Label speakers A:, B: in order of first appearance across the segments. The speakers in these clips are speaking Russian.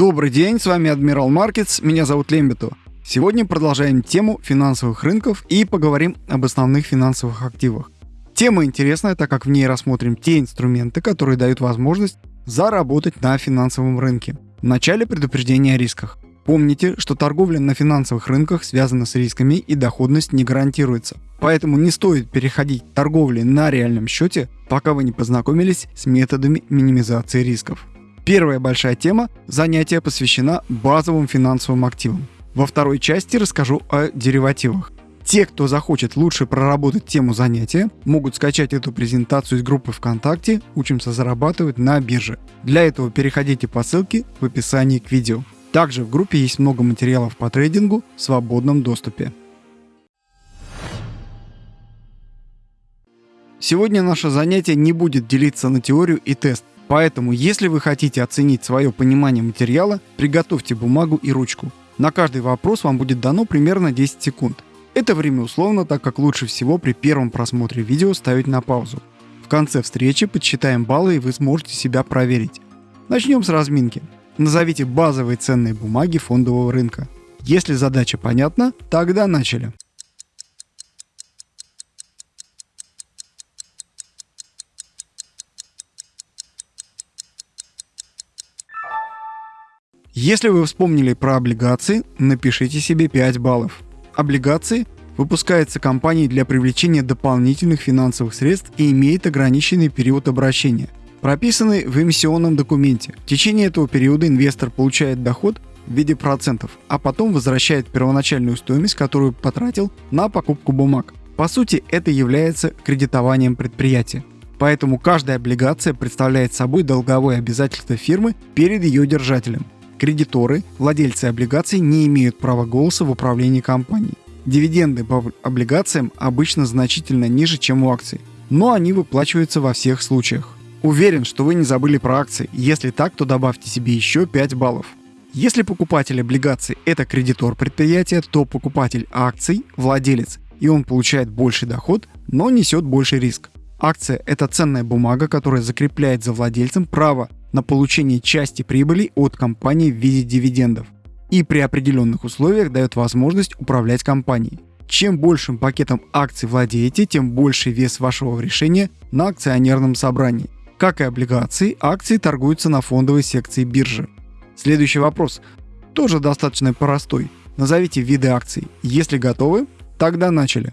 A: Добрый день, с вами Адмирал Маркетс, меня зовут Лембито. Сегодня продолжаем тему финансовых рынков и поговорим об основных финансовых активах. Тема интересная, так как в ней рассмотрим те инструменты, которые дают возможность заработать на финансовом рынке. В начале предупреждение о рисках. Помните, что торговля на финансовых рынках связана с рисками и доходность не гарантируется. Поэтому не стоит переходить к торговле на реальном счете, пока вы не познакомились с методами минимизации рисков. Первая большая тема занятия посвящена базовым финансовым активам. Во второй части расскажу о деривативах. Те, кто захочет лучше проработать тему занятия, могут скачать эту презентацию из группы ВКонтакте «Учимся зарабатывать на бирже». Для этого переходите по ссылке в описании к видео. Также в группе есть много материалов по трейдингу в свободном доступе. Сегодня наше занятие не будет делиться на теорию и тест. Поэтому, если вы хотите оценить свое понимание материала, приготовьте бумагу и ручку. На каждый вопрос вам будет дано примерно 10 секунд. Это время условно, так как лучше всего при первом просмотре видео ставить на паузу. В конце встречи подсчитаем баллы и вы сможете себя проверить. Начнем с разминки. Назовите базовые ценные бумаги фондового рынка. Если задача понятна, тогда начали. Если вы вспомнили про облигации, напишите себе 5 баллов. Облигации выпускается компанией для привлечения дополнительных финансовых средств и имеет ограниченный период обращения, прописанный в эмиссионном документе. В течение этого периода инвестор получает доход в виде процентов, а потом возвращает первоначальную стоимость, которую потратил на покупку бумаг. По сути, это является кредитованием предприятия. Поэтому каждая облигация представляет собой долговое обязательство фирмы перед ее держателем. Кредиторы, владельцы облигаций не имеют права голоса в управлении компанией. Дивиденды по облигациям обычно значительно ниже, чем у акций, но они выплачиваются во всех случаях. Уверен, что вы не забыли про акции. Если так, то добавьте себе еще 5 баллов. Если покупатель облигаций – это кредитор предприятия, то покупатель акций – владелец, и он получает больший доход, но несет больший риск. Акция – это ценная бумага, которая закрепляет за владельцем право на получение части прибыли от компании в виде дивидендов и при определенных условиях дает возможность управлять компанией. Чем большим пакетом акций владеете, тем больше вес вашего решения на акционерном собрании. Как и облигации, акции торгуются на фондовой секции биржи. Следующий вопрос тоже достаточно простой. Назовите виды акций. Если готовы, тогда начали.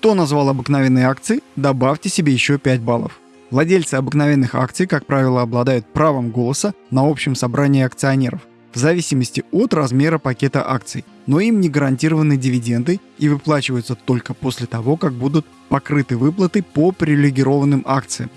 A: Кто назвал обыкновенные акции, добавьте себе еще 5 баллов. Владельцы обыкновенных акций, как правило, обладают правом голоса на общем собрании акционеров, в зависимости от размера пакета акций, но им не гарантированы дивиденды и выплачиваются только после того, как будут покрыты выплаты по привилегированным акциям.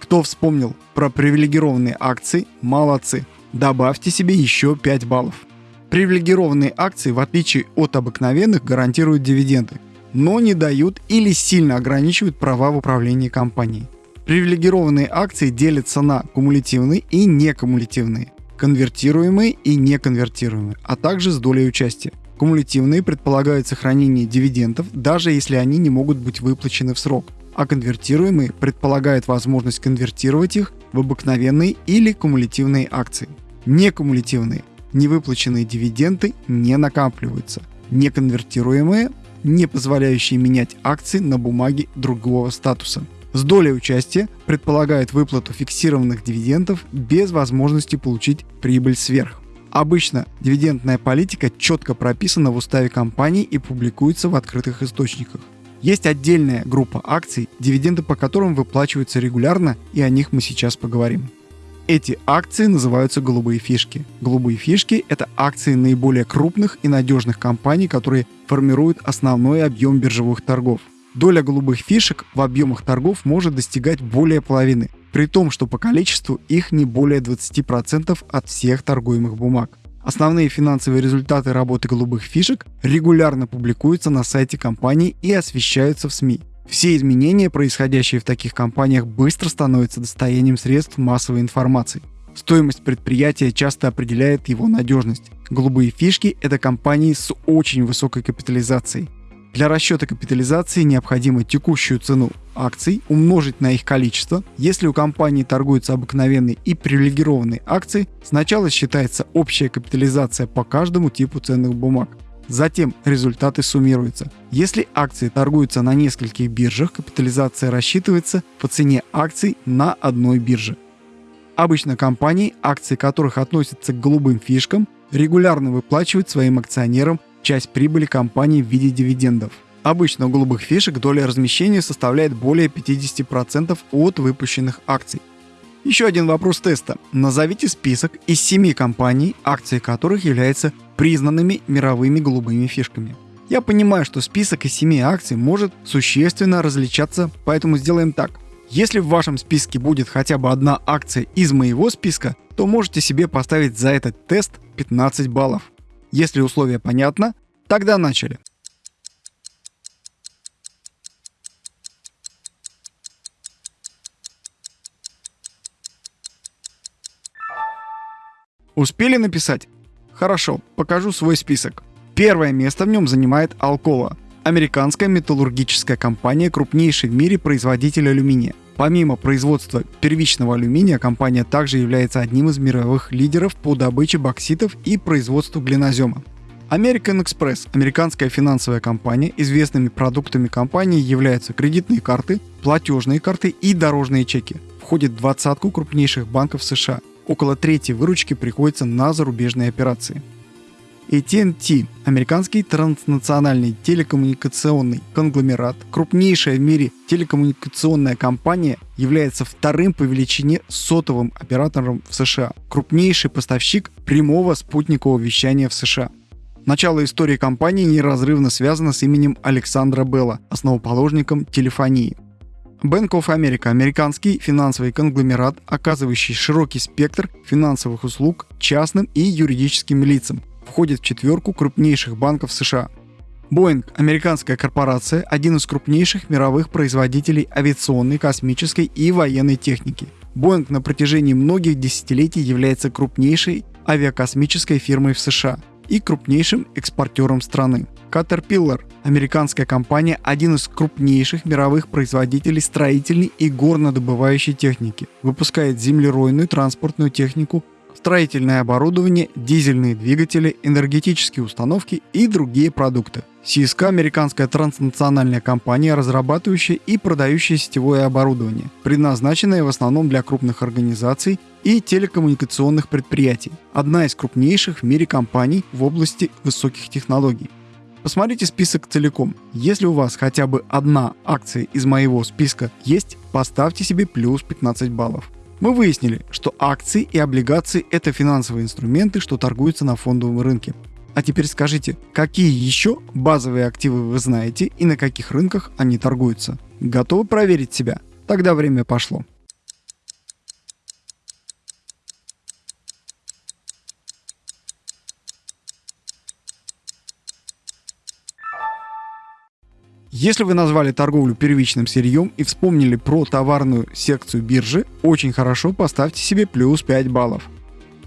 A: Кто вспомнил про привилегированные акции, молодцы. Добавьте себе еще 5 баллов. Привилегированные акции, в отличие от обыкновенных, гарантируют дивиденды но не дают или сильно ограничивают права в управлении компанией. Привилегированные акции делятся на кумулятивные и некумулятивные, конвертируемые и неконвертируемые, а также с долей участия. Кумулятивные предполагают сохранение дивидендов, даже если они не могут быть выплачены в срок, а конвертируемые предполагают возможность конвертировать их в обыкновенные или кумулятивные акции. Некумулятивные невыплаченные дивиденды не накапливаются. Неконвертируемые не позволяющие менять акции на бумаги другого статуса. С долей участия предполагает выплату фиксированных дивидендов без возможности получить прибыль сверх. Обычно дивидендная политика четко прописана в уставе компании и публикуется в открытых источниках. Есть отдельная группа акций, дивиденды по которым выплачиваются регулярно, и о них мы сейчас поговорим. Эти акции называются голубые фишки. Голубые фишки – это акции наиболее крупных и надежных компаний, которые формируют основной объем биржевых торгов. Доля голубых фишек в объемах торгов может достигать более половины, при том, что по количеству их не более 20% от всех торгуемых бумаг. Основные финансовые результаты работы голубых фишек регулярно публикуются на сайте компании и освещаются в СМИ. Все изменения, происходящие в таких компаниях, быстро становятся достоянием средств массовой информации. Стоимость предприятия часто определяет его надежность. Голубые фишки – это компании с очень высокой капитализацией. Для расчета капитализации необходимо текущую цену акций умножить на их количество. Если у компании торгуются обыкновенные и привилегированные акции, сначала считается общая капитализация по каждому типу ценных бумаг. Затем результаты суммируются. Если акции торгуются на нескольких биржах, капитализация рассчитывается по цене акций на одной бирже. Обычно компании, акции которых относятся к голубым фишкам, регулярно выплачивают своим акционерам часть прибыли компании в виде дивидендов. Обычно у голубых фишек доля размещения составляет более 50% от выпущенных акций. Еще один вопрос теста. Назовите список из 7 компаний, акции которых являются признанными мировыми голубыми фишками. Я понимаю, что список из 7 акций может существенно различаться, поэтому сделаем так. Если в вашем списке будет хотя бы одна акция из моего списка, то можете себе поставить за этот тест 15 баллов. Если условие понятно, тогда начали. Успели написать? Хорошо, покажу свой список. Первое место в нем занимает Alcoa, американская металлургическая компания, крупнейший в мире производитель алюминия. Помимо производства первичного алюминия, компания также является одним из мировых лидеров по добыче бокситов и производству глинозема. American Express – американская финансовая компания. Известными продуктами компании являются кредитные карты, платежные карты и дорожные чеки. Входит в двадцатку крупнейших банков США. Около трети выручки приходится на зарубежные операции. AT&T – американский транснациональный телекоммуникационный конгломерат, крупнейшая в мире телекоммуникационная компания, является вторым по величине сотовым оператором в США, крупнейший поставщик прямого спутникового вещания в США. Начало истории компании неразрывно связано с именем Александра Белла, основоположником телефонии. Bank of America – американский финансовый конгломерат, оказывающий широкий спектр финансовых услуг частным и юридическим лицам, входит в четверку крупнейших банков США. Boeing – американская корпорация, один из крупнейших мировых производителей авиационной, космической и военной техники. Boeing на протяжении многих десятилетий является крупнейшей авиакосмической фирмой в США и крупнейшим экспортером страны. Caterpillar – американская компания, один из крупнейших мировых производителей строительной и горнодобывающей техники. Выпускает землеройную транспортную технику, строительное оборудование, дизельные двигатели, энергетические установки и другие продукты. CSK – американская транснациональная компания, разрабатывающая и продающая сетевое оборудование, предназначенное в основном для крупных организаций и телекоммуникационных предприятий. Одна из крупнейших в мире компаний в области высоких технологий. Посмотрите список целиком. Если у вас хотя бы одна акция из моего списка есть, поставьте себе плюс 15 баллов. Мы выяснили, что акции и облигации – это финансовые инструменты, что торгуются на фондовом рынке. А теперь скажите, какие еще базовые активы вы знаете и на каких рынках они торгуются? Готовы проверить себя? Тогда время пошло. Если вы назвали торговлю первичным сырьем и вспомнили про товарную секцию биржи, очень хорошо поставьте себе плюс 5 баллов.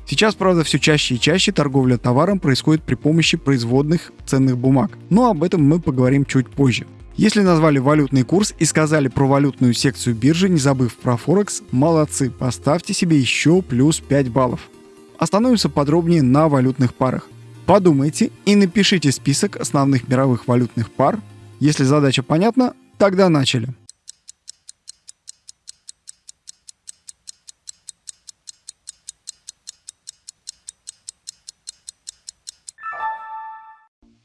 A: Сейчас, правда, все чаще и чаще торговля товаром происходит при помощи производных ценных бумаг, но об этом мы поговорим чуть позже. Если назвали валютный курс и сказали про валютную секцию биржи, не забыв про Форекс, молодцы, поставьте себе еще плюс 5 баллов. Остановимся подробнее на валютных парах. Подумайте и напишите список основных мировых валютных пар, если задача понятна, тогда начали.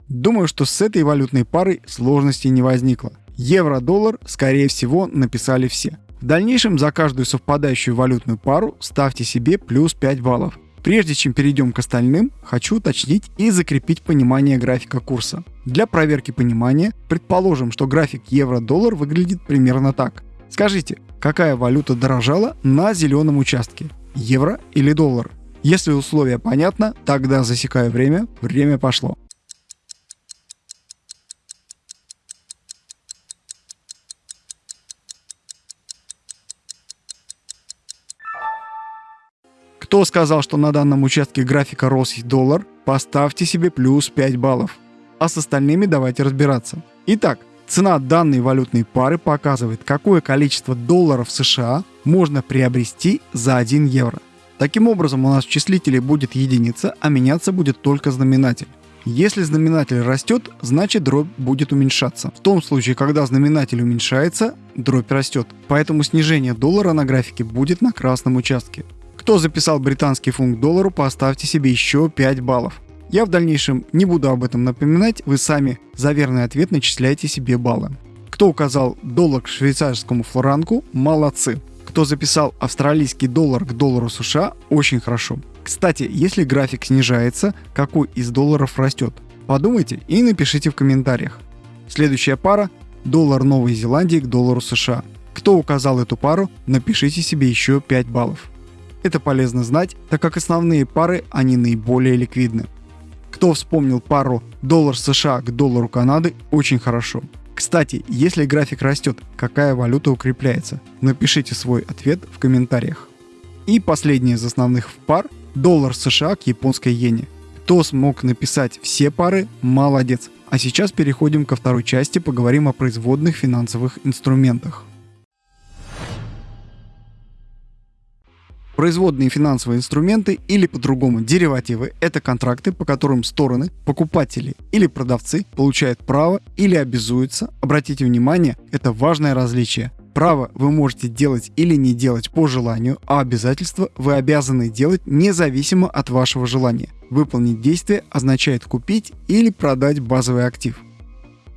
A: Думаю, что с этой валютной парой сложностей не возникло. Евро-доллар, скорее всего, написали все. В дальнейшем за каждую совпадающую валютную пару ставьте себе плюс 5 баллов. Прежде чем перейдем к остальным, хочу уточнить и закрепить понимание графика курса. Для проверки понимания предположим, что график евро-доллар выглядит примерно так. Скажите, какая валюта дорожала на зеленом участке? Евро или доллар? Если условие понятно, тогда засекаю время, время пошло. Кто сказал, что на данном участке графика рос доллар, поставьте себе плюс 5 баллов. А с остальными давайте разбираться. Итак, цена данной валютной пары показывает, какое количество долларов США можно приобрести за 1 евро. Таким образом, у нас в числителе будет единица, а меняться будет только знаменатель. Если знаменатель растет, значит дробь будет уменьшаться. В том случае, когда знаменатель уменьшается, дробь растет. Поэтому снижение доллара на графике будет на красном участке. Кто записал британский фунт к доллару, поставьте себе еще 5 баллов. Я в дальнейшем не буду об этом напоминать, вы сами за верный ответ начисляете себе баллы. Кто указал доллар к швейцарскому флоранку, молодцы. Кто записал австралийский доллар к доллару США, очень хорошо. Кстати, если график снижается, какой из долларов растет? Подумайте и напишите в комментариях. Следующая пара – доллар Новой Зеландии к доллару США. Кто указал эту пару, напишите себе еще 5 баллов. Это полезно знать, так как основные пары, они наиболее ликвидны. Кто вспомнил пару доллар США к доллару Канады, очень хорошо. Кстати, если график растет, какая валюта укрепляется? Напишите свой ответ в комментариях. И последний из основных пар доллар США к японской иене. Кто смог написать все пары, молодец. А сейчас переходим ко второй части, поговорим о производных финансовых инструментах. Производные финансовые инструменты или по-другому деривативы – это контракты, по которым стороны, покупатели или продавцы получают право или обязуются, обратите внимание, это важное различие, Право вы можете делать или не делать по желанию, а обязательства вы обязаны делать независимо от вашего желания. Выполнить действие означает купить или продать базовый актив.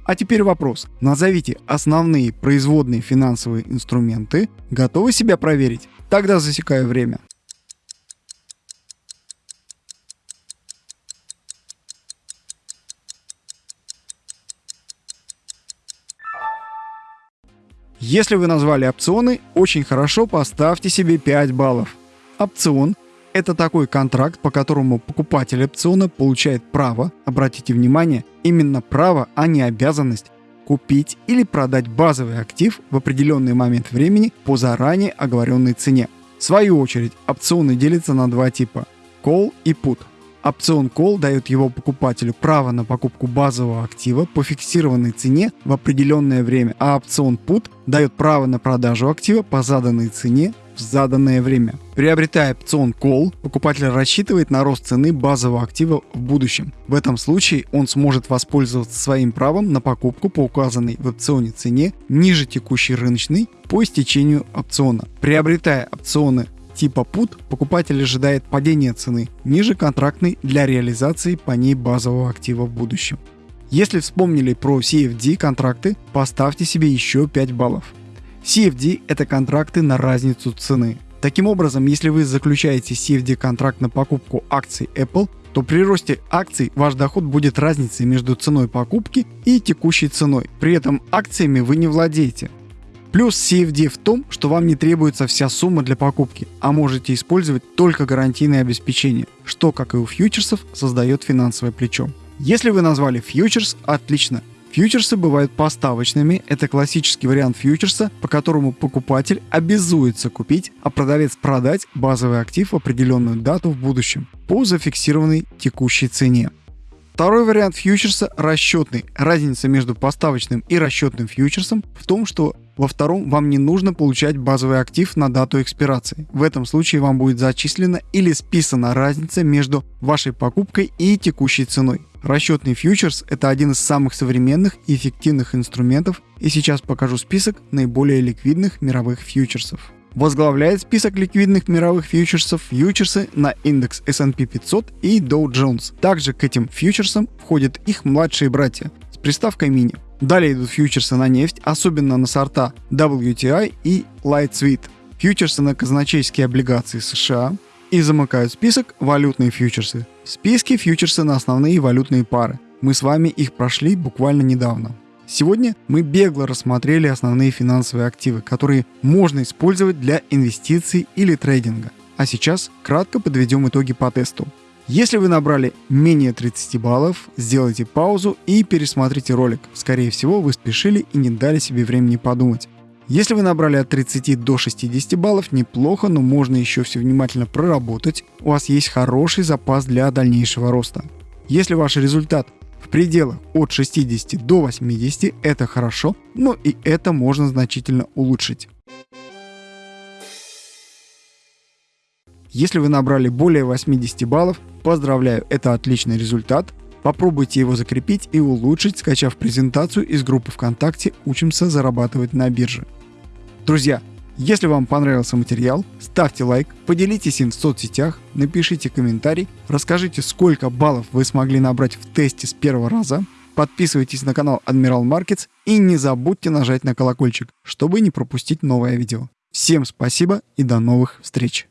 A: А теперь вопрос. Назовите основные производные финансовые инструменты. Готовы себя проверить? Тогда засекаю время. Если вы назвали опционы, очень хорошо поставьте себе 5 баллов. Опцион – это такой контракт, по которому покупатель опциона получает право, обратите внимание, именно право, а не обязанность, купить или продать базовый актив в определенный момент времени по заранее оговоренной цене. В свою очередь, опционы делятся на два типа – call и put – Опцион Call дает его покупателю право на покупку базового актива по фиксированной цене в определенное время, а опцион Put дает право на продажу актива по заданной цене в заданное время. Приобретая опцион Call, покупатель рассчитывает на рост цены базового актива в будущем. В этом случае он сможет воспользоваться своим правом на покупку по указанной в опционе цене ниже текущей рыночной по истечению опциона. Приобретая опционы типа PUT покупатель ожидает падения цены ниже контрактной для реализации по ней базового актива в будущем. Если вспомнили про CFD контракты, поставьте себе еще 5 баллов. CFD – это контракты на разницу цены. Таким образом, если вы заключаете CFD контракт на покупку акций Apple, то при росте акций ваш доход будет разницей между ценой покупки и текущей ценой. При этом акциями вы не владеете. Плюс CFD в том, что вам не требуется вся сумма для покупки, а можете использовать только гарантийное обеспечение, что, как и у фьючерсов, создает финансовое плечо. Если вы назвали фьючерс, отлично. Фьючерсы бывают поставочными, это классический вариант фьючерса, по которому покупатель обязуется купить, а продавец продать базовый актив в определенную дату в будущем по зафиксированной текущей цене. Второй вариант фьючерса – расчетный. Разница между поставочным и расчетным фьючерсом в том, что во втором вам не нужно получать базовый актив на дату экспирации. В этом случае вам будет зачислена или списана разница между вашей покупкой и текущей ценой. Расчетный фьючерс – это один из самых современных и эффективных инструментов, и сейчас покажу список наиболее ликвидных мировых фьючерсов. Возглавляет список ликвидных мировых фьючерсов фьючерсы на индекс S&P 500 и Dow Jones. Также к этим фьючерсам входят их младшие братья с приставкой мини. Далее идут фьючерсы на нефть, особенно на сорта WTI и Light Sweet, фьючерсы на казначейские облигации США и замыкают список валютные фьючерсы. В списке фьючерсы на основные валютные пары. Мы с вами их прошли буквально недавно. Сегодня мы бегло рассмотрели основные финансовые активы, которые можно использовать для инвестиций или трейдинга. А сейчас кратко подведем итоги по тесту. Если вы набрали менее 30 баллов, сделайте паузу и пересмотрите ролик. Скорее всего, вы спешили и не дали себе времени подумать. Если вы набрали от 30 до 60 баллов, неплохо, но можно еще все внимательно проработать. У вас есть хороший запас для дальнейшего роста. Если ваш результат В пределах от 60 до 80 это хорошо, но и это можно значительно улучшить. Если вы набрали более 80 баллов, поздравляю, это отличный результат. Попробуйте его закрепить и улучшить, скачав презентацию из группы ВКонтакте «Учимся зарабатывать на бирже». Друзья, если вам понравился материал, ставьте лайк, поделитесь им в соцсетях, напишите комментарий, расскажите, сколько баллов вы смогли набрать в тесте с первого раза, подписывайтесь на канал Admiral Markets и не забудьте нажать на колокольчик, чтобы не пропустить новое видео. Всем спасибо и до новых встреч!